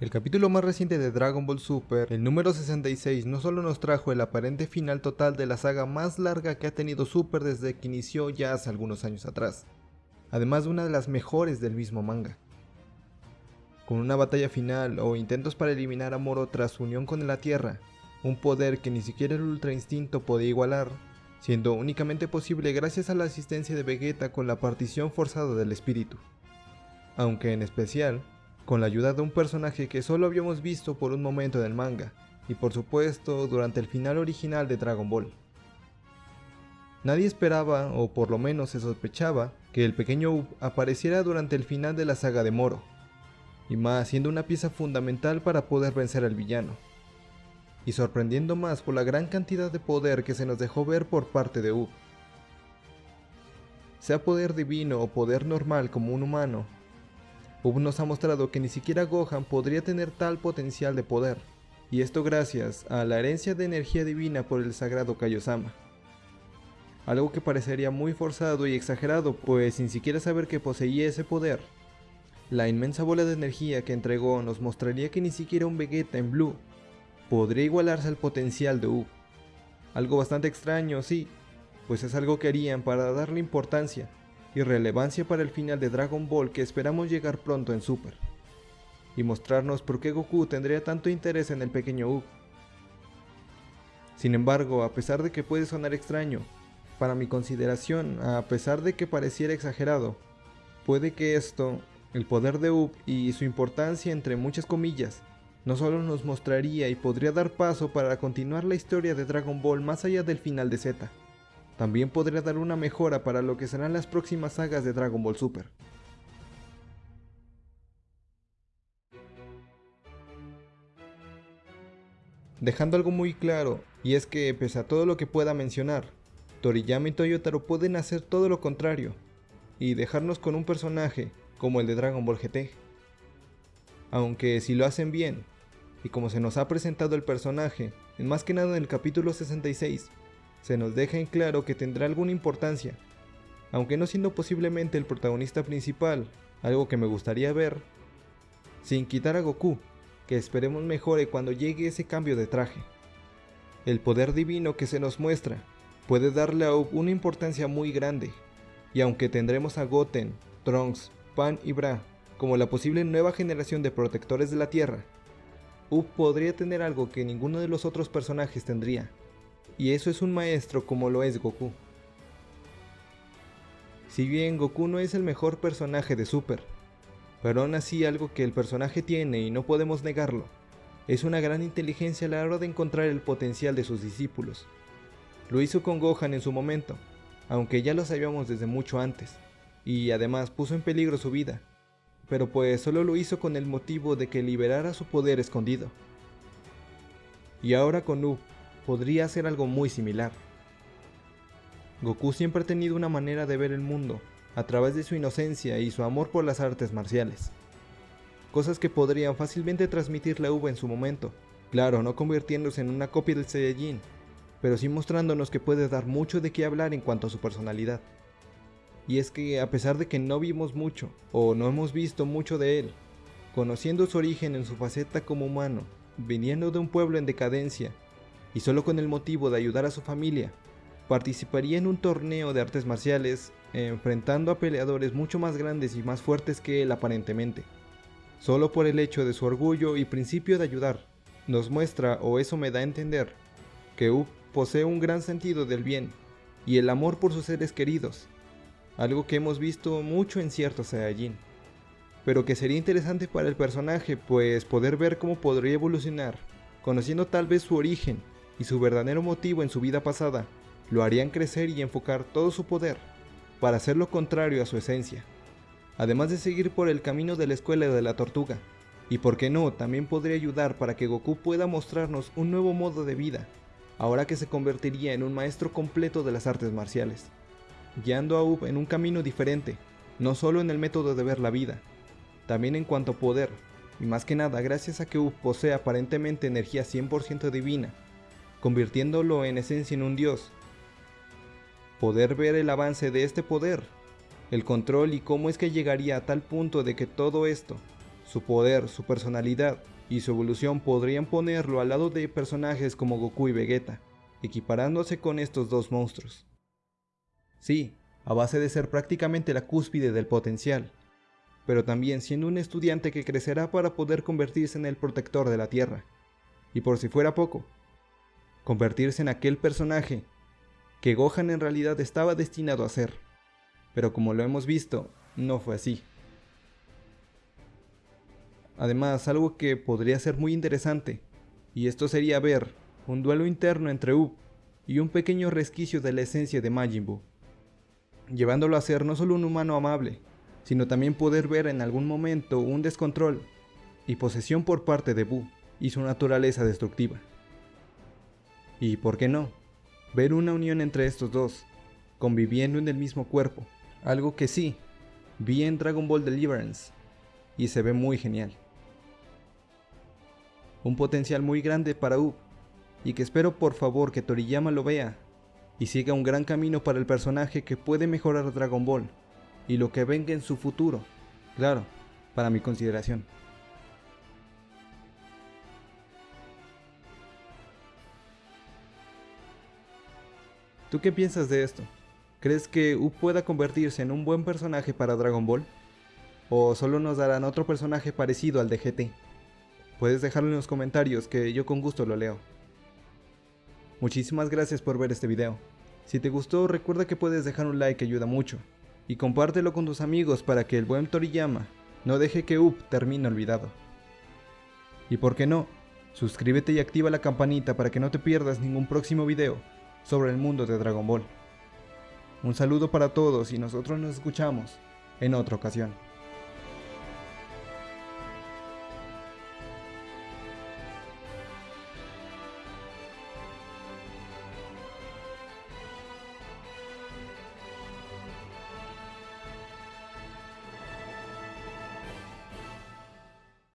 El capítulo más reciente de Dragon Ball Super, el número 66, no solo nos trajo el aparente final total de la saga más larga que ha tenido Super desde que inició ya hace algunos años atrás, además de una de las mejores del mismo manga. Con una batalla final o intentos para eliminar a Moro tras su unión con la Tierra, un poder que ni siquiera el Ultra Instinto podía igualar, siendo únicamente posible gracias a la asistencia de Vegeta con la partición forzada del espíritu. Aunque en especial, con la ayuda de un personaje que solo habíamos visto por un momento en el manga, y por supuesto durante el final original de Dragon Ball. Nadie esperaba, o por lo menos se sospechaba, que el pequeño Up apareciera durante el final de la saga de Moro, y más siendo una pieza fundamental para poder vencer al villano. Y sorprendiendo más por la gran cantidad de poder que se nos dejó ver por parte de Up. Sea poder divino o poder normal como un humano, Ub nos ha mostrado que ni siquiera Gohan podría tener tal potencial de poder, y esto gracias a la herencia de energía divina por el sagrado Kaiosama. Algo que parecería muy forzado y exagerado, pues sin siquiera saber que poseía ese poder. La inmensa bola de energía que entregó nos mostraría que ni siquiera un Vegeta en Blue podría igualarse al potencial de Ub. Algo bastante extraño, sí, pues es algo que harían para darle importancia y relevancia para el final de Dragon Ball que esperamos llegar pronto en Super, y mostrarnos por qué Goku tendría tanto interés en el pequeño Ub. Sin embargo, a pesar de que puede sonar extraño, para mi consideración, a pesar de que pareciera exagerado, puede que esto, el poder de Ub y su importancia entre muchas comillas, no solo nos mostraría y podría dar paso para continuar la historia de Dragon Ball más allá del final de Z, también podría dar una mejora para lo que serán las próximas sagas de Dragon Ball Super. Dejando algo muy claro, y es que pese a todo lo que pueda mencionar, Toriyama y Toyotaro pueden hacer todo lo contrario, y dejarnos con un personaje como el de Dragon Ball GT. Aunque si lo hacen bien, y como se nos ha presentado el personaje, en más que nada en el capítulo 66, se nos deja en claro que tendrá alguna importancia, aunque no siendo posiblemente el protagonista principal, algo que me gustaría ver, sin quitar a Goku, que esperemos mejore cuando llegue ese cambio de traje. El poder divino que se nos muestra puede darle a Up una importancia muy grande, y aunque tendremos a Goten, Trunks, Pan y Bra como la posible nueva generación de protectores de la Tierra, Up podría tener algo que ninguno de los otros personajes tendría, y eso es un maestro como lo es Goku. Si bien Goku no es el mejor personaje de Super, pero aún así algo que el personaje tiene y no podemos negarlo, es una gran inteligencia a la hora de encontrar el potencial de sus discípulos. Lo hizo con Gohan en su momento, aunque ya lo sabíamos desde mucho antes, y además puso en peligro su vida, pero pues solo lo hizo con el motivo de que liberara su poder escondido. Y ahora con Up, podría hacer algo muy similar. Goku siempre ha tenido una manera de ver el mundo, a través de su inocencia y su amor por las artes marciales. Cosas que podrían fácilmente transmitirle a Uba en su momento, claro, no convirtiéndose en una copia del Saiyajin, pero sí mostrándonos que puede dar mucho de qué hablar en cuanto a su personalidad. Y es que a pesar de que no vimos mucho, o no hemos visto mucho de él, conociendo su origen en su faceta como humano, viniendo de un pueblo en decadencia y solo con el motivo de ayudar a su familia, participaría en un torneo de artes marciales enfrentando a peleadores mucho más grandes y más fuertes que él aparentemente. Solo por el hecho de su orgullo y principio de ayudar, nos muestra, o eso me da a entender, que Up posee un gran sentido del bien y el amor por sus seres queridos, algo que hemos visto mucho en ciertos Saiyajin, pero que sería interesante para el personaje pues poder ver cómo podría evolucionar, conociendo tal vez su origen y su verdadero motivo en su vida pasada lo harían crecer y enfocar todo su poder para hacer lo contrario a su esencia. Además de seguir por el camino de la escuela de la tortuga, y por qué no, también podría ayudar para que Goku pueda mostrarnos un nuevo modo de vida, ahora que se convertiría en un maestro completo de las artes marciales, guiando a Up en un camino diferente, no solo en el método de ver la vida, también en cuanto a poder, y más que nada gracias a que Up posee aparentemente energía 100% divina, convirtiéndolo en esencia en un dios. Poder ver el avance de este poder, el control y cómo es que llegaría a tal punto de que todo esto Su poder, su personalidad y su evolución podrían ponerlo al lado de personajes como Goku y Vegeta, equiparándose con estos dos monstruos. Sí, a base de ser prácticamente la cúspide del potencial, pero también siendo un estudiante que crecerá para poder convertirse en el protector de la Tierra. Y por si fuera poco, convertirse en aquel personaje que Gohan en realidad estaba destinado a ser. Pero como lo hemos visto, no fue así. Además, algo que podría ser muy interesante, y esto sería ver un duelo interno entre Up y un pequeño resquicio de la esencia de Majin Buu, llevándolo a ser no solo un humano amable, sino también poder ver en algún momento un descontrol y posesión por parte de Buu y su naturaleza destructiva. Y por qué no, ver una unión entre estos dos, conviviendo en el mismo cuerpo, algo que sí, vi en Dragon Ball Deliverance, y se ve muy genial. Un potencial muy grande para Up, y que espero por favor que Toriyama lo vea, y siga un gran camino para el personaje que puede mejorar Dragon Ball, y lo que venga en su futuro, claro, para mi consideración. ¿Tú qué piensas de esto? ¿Crees que Up pueda convertirse en un buen personaje para Dragon Ball? ¿O solo nos darán otro personaje parecido al de GT? Puedes dejarlo en los comentarios que yo con gusto lo leo. Muchísimas gracias por ver este video. Si te gustó recuerda que puedes dejar un like que ayuda mucho. Y compártelo con tus amigos para que el buen Toriyama no deje que Up termine olvidado. Y por qué no, suscríbete y activa la campanita para que no te pierdas ningún próximo video sobre el mundo de Dragon Ball. Un saludo para todos y nosotros nos escuchamos en otra ocasión.